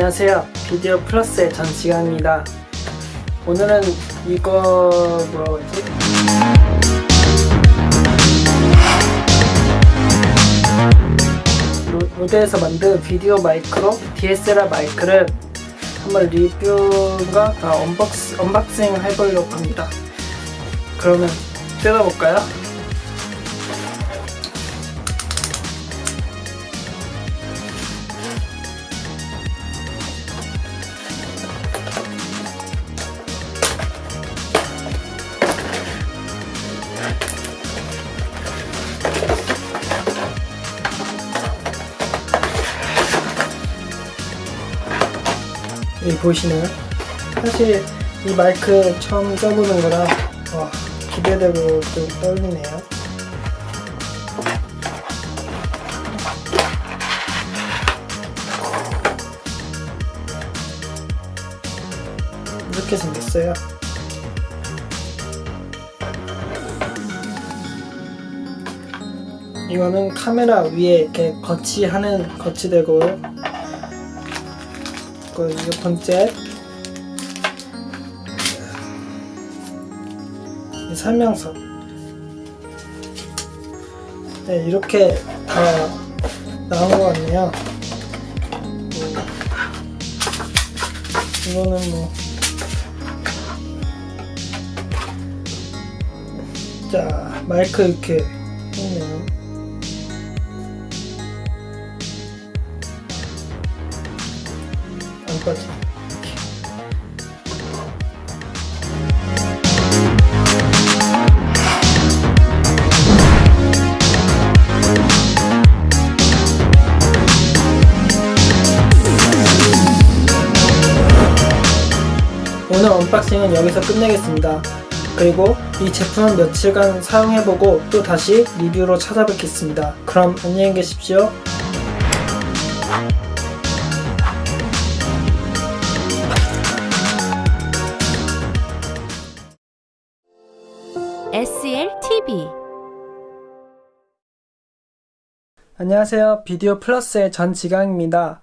안녕하세요. 비디오 플러스의 전지강입니다. 오늘은 이거 뭐라고 했지? 로- RODE에서 만든 VideoMicro DSLR 마이크를 한번 리뷰가 아, unbox, unboxing 해보려고 합니다. 그러면 뜯어볼까요? 여기 보이시나요? 사실 이 마이크 처음 써보는 거라 와, 기대되고 좀 떨리네요. 이렇게 생겼어요. 이거는 카메라 위에 이렇게 거치하는 거치대고요. 그이 설명서 네 이렇게 다 나온 것 같네요. 음, 이거는 뭐. 자, 마이크 이렇게 있네요. 이렇게. 오늘 언박싱은 여기서 끝내겠습니다. 그리고 이 제품은 며칠간 사용해보고 또 다시 리뷰로 찾아뵙겠습니다. 그럼 안녕히 계십시오. SL TV 안녕하세요. 비디오 플러스의 전지강입니다.